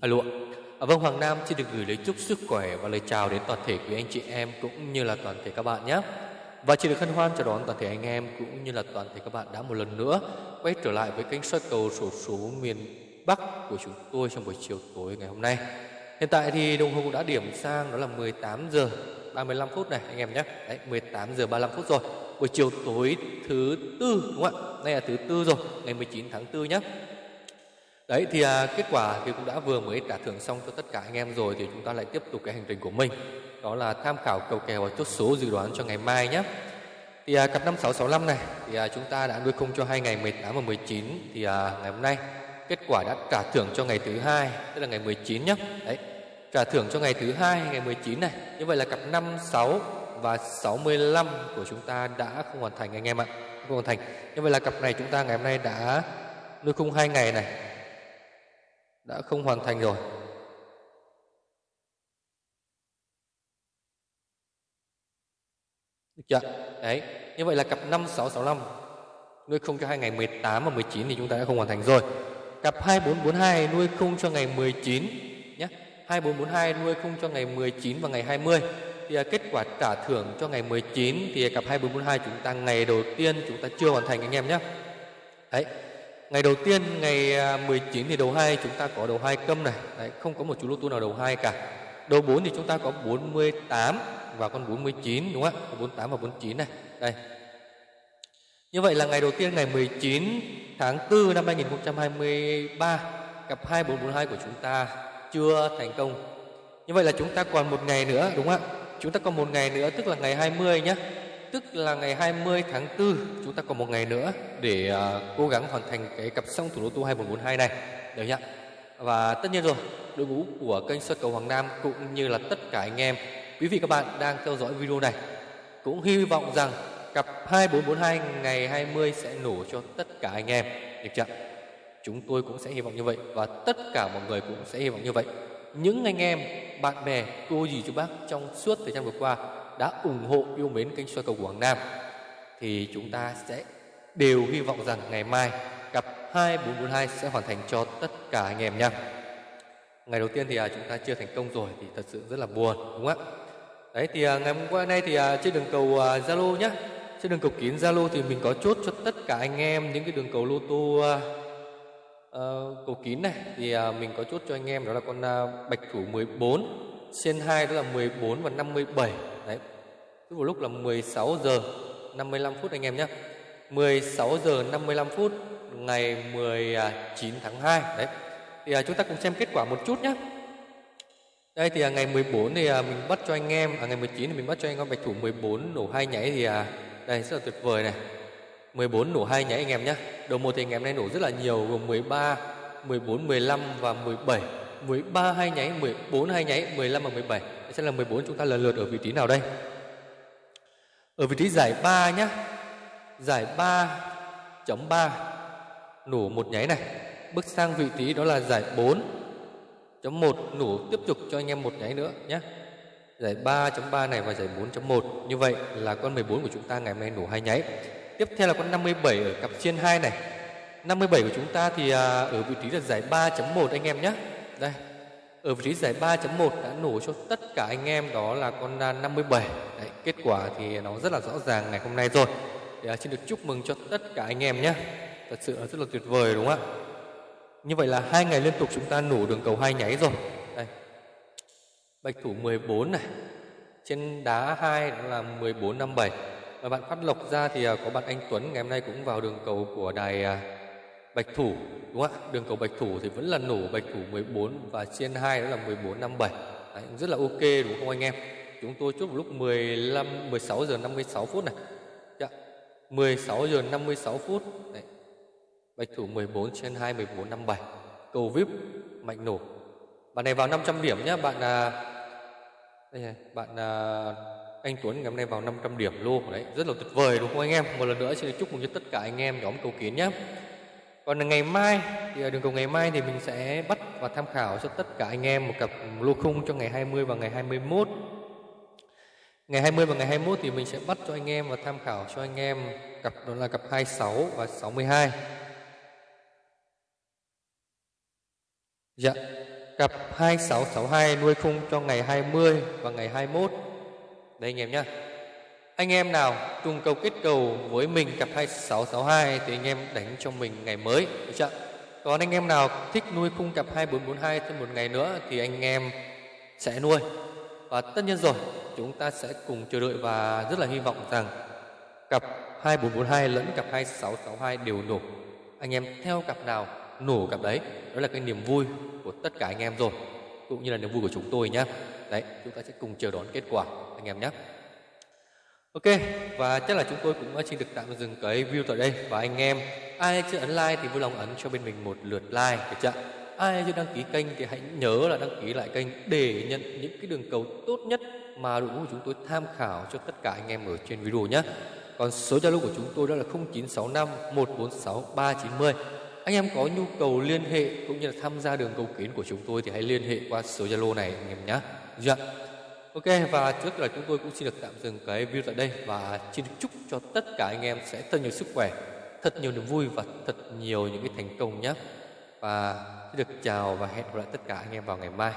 Alo ạ. À, vâng, Hoàng Nam xin được gửi lời chúc sức khỏe và lời chào đến toàn thể quý anh chị em cũng như là toàn thể các bạn nhé. Và chỉ được hân hoan chào đón toàn thể anh em cũng như là toàn thể các bạn đã một lần nữa quay trở lại với kênh soi cầu sổ số miền Bắc của chúng tôi trong buổi chiều tối ngày hôm nay. Hiện tại thì đồng hồ cũng đã điểm sang đó là 18 giờ 35 phút này anh em nhé. Đấy, 18 giờ 35 phút rồi. Buổi chiều tối thứ tư đúng không ạ? Đây là thứ tư rồi, ngày 19 tháng 4 nhé. Đấy thì à, kết quả thì cũng đã vừa mới trả thưởng xong cho tất cả anh em rồi thì chúng ta lại tiếp tục cái hành trình của mình. Đó là tham khảo cầu kèo và chốt số dự đoán cho ngày mai nhé. Thì à, cặp 5665 này thì à, chúng ta đã nuôi khung cho hai ngày 18 và 19 thì à, ngày hôm nay kết quả đã trả thưởng cho ngày thứ hai tức là ngày 19 nhé. Đấy. Trả thưởng cho ngày thứ hai ngày 19 này. Như vậy là cặp 56 và 65 của chúng ta đã không hoàn thành anh em ạ. Không hoàn thành. Như vậy là cặp này chúng ta ngày hôm nay đã nuôi khung hai ngày này đã không hoàn thành rồi. Được chưa? Đấy, như vậy là cặp 5665 nuôi không cho hai ngày 18 và 19 thì chúng ta đã không hoàn thành rồi. Cặp 2442 nuôi không cho ngày 19 nhé. 2442 nuôi không cho ngày 19 và ngày 20 thì à, kết quả trả thưởng cho ngày 19 thì cặp 2442 chúng ta ngày đầu tiên chúng ta chưa hoàn thành anh em nhé. Đấy, Ngày đầu tiên ngày à, 19 thì đầu 2 chúng ta có đầu 2 câm này, Đấy, không có một chú lô tô nào đầu 2 cả. Đầu 4 thì chúng ta có 48 và con 49 đúng không ạ? 48 và 49 này. Đây. Như vậy là ngày đầu tiên ngày 19 tháng 4 năm 2023 cặp 2442 của chúng ta chưa thành công. Như vậy là chúng ta còn một ngày nữa đúng không ạ? Chúng ta còn một ngày nữa tức là ngày 20 nhé tức là ngày 20 tháng 4 chúng ta còn một ngày nữa để uh, cố gắng hoàn thành cái cặp song thủ đô tu 2142 này. Được nhá. Và tất nhiên rồi đội ngũ của kênh soi cầu Hoàng Nam cũng như là tất cả anh em quý vị các bạn đang theo dõi video này cũng hy vọng rằng cặp 2442 ngày 20 sẽ nổ cho tất cả anh em. Được chưa? Chúng tôi cũng sẽ hy vọng như vậy và tất cả mọi người cũng sẽ hy vọng như vậy. Những anh em bạn bè cô dì chú bác trong suốt thời gian vừa qua đã ủng hộ yêu mến kênh soi cầu Quảng Nam thì chúng ta sẽ đều hy vọng rằng ngày mai cặp 2442 sẽ hoàn thành cho tất cả anh em nha. Ngày đầu tiên thì à, chúng ta chưa thành công rồi thì thật sự rất là buồn đúng không ạ? Đấy thì à, ngày hôm qua nay thì à, trên đường cầu à, Zalo nhá, trên đường cầu kín Zalo thì mình có chốt cho tất cả anh em những cái đường cầu lô tô uh, cầu kín này thì uh, mình có chốt cho anh em đó là con uh, bạch thủ 14 trên 2 đó là 14 và 57 đấy. Cứ vào lúc là 16 giờ 55 phút anh em nhé. 16 giờ 55 phút ngày 19 tháng 2 đấy. Thì à, chúng ta cùng xem kết quả một chút nhé. Đây thì à, ngày 14 thì à, mình bắt cho anh em à, ngày 19 thì mình bắt cho anh em bạch thủ 14 nổ hai nháy thì à, đây rất là tuyệt vời này. 14 nổ hai nháy anh em nhé. Đầu một thì anh em nay nổ rất là nhiều gồm 13 14 15 và 17 13 hai nháy 14 hai nháy 15 và 17 sẽ là 14 chúng ta lần lượt ở vị trí nào đây? Ở vị trí giải 3 nhé giải 3.3 nổ một nháy này. Bước sang vị trí đó là giải 4.1 nổ tiếp tục cho anh em một nháy nữa nhé giải 3.3 này và giải 4.1 như vậy là con 14 của chúng ta ngày hôm nay nổ hai nháy. Tiếp theo là con 57 ở cặp trên 2 này. 57 của chúng ta thì à, ở vị trí là giải 3.1 anh em nhé đây ở vị trí giải 3.1 đã nổ cho tất cả anh em đó là con 57 Đấy, kết quả thì nó rất là rõ ràng ngày hôm nay rồi. Thì à, xin được chúc mừng cho tất cả anh em nhé. Thật sự là rất là tuyệt vời đúng không ạ? Như vậy là hai ngày liên tục chúng ta nổ đường cầu hai nháy rồi. Đây. Bạch thủ 14 này. Trên đá 2 đó là 14 57 và bạn phát lộc ra thì à, có bạn anh Tuấn ngày hôm nay cũng vào đường cầu của đài à, bạch thủ đúng không ạ đường cầu bạch thủ thì vẫn là nổ bạch thủ 14 và trên 2 đó là 1457. Đấy, rất là ok đúng không anh em chúng tôi chốt vào lúc 15 16 giờ 56 phút này dạ. 16 giờ 56 phút Đấy. bạch thủ 14 trên 2 1457. cầu vip mạnh nổ bạn này vào 500 điểm nhé bạn à, đây này, bạn à, anh Tuấn ngày hôm nay vào 500 điểm luôn đấy rất là tuyệt vời đúng không anh em một lần nữa xin chúc mừng cho tất cả anh em nhóm cầu kiến nhé còn ngày mai thì ở đường cầu ngày mai thì mình sẽ bắt và tham khảo cho tất cả anh em một cặp lô khung cho ngày 20 và ngày 21 ngày 20 và ngày 21 thì mình sẽ bắt cho anh em và tham khảo cho anh em cặp, đó là cặp 26 và 62 dạ Cặp 2662 nuôi khung cho ngày 20 và ngày 21. Đây anh em nhé. Anh em nào cùng cầu kết cầu với mình cặp 2662 thì anh em đánh cho mình ngày mới, được chưa? Còn anh em nào thích nuôi khung cặp 2442 thêm một ngày nữa thì anh em sẽ nuôi. Và tất nhiên rồi, chúng ta sẽ cùng chờ đợi và rất là hy vọng rằng cặp 2442 lẫn cặp 2662 đều nổ. Anh em theo cặp nào nổ cặp đấy, đó là cái niềm vui của tất cả anh em rồi, cũng như là niềm vui của chúng tôi nhé. Đấy, chúng ta sẽ cùng chờ đón kết quả anh em nhé. Ok, và chắc là chúng tôi cũng xin được tạm dừng cái view tại đây và anh em ai chưa ấn like thì vui lòng ấn cho bên mình một lượt like được chưa? Ai chưa đăng ký kênh thì hãy nhớ là đăng ký lại kênh để nhận những cái đường cầu tốt nhất mà đội ngũ của chúng tôi tham khảo cho tất cả anh em ở trên video nhé. Còn số Zalo của chúng tôi đó là 0965 146 390. Anh em có nhu cầu liên hệ cũng như là tham gia đường cầu kiến của chúng tôi thì hãy liên hệ qua số Zalo này anh em nhé. Dạ. Ok và trước là chúng tôi cũng xin được tạm dừng cái video tại đây và xin chúc cho tất cả anh em sẽ thật nhiều sức khỏe, thật nhiều niềm vui và thật nhiều những cái thành công nhé. Và xin được chào và hẹn gặp lại tất cả anh em vào ngày mai.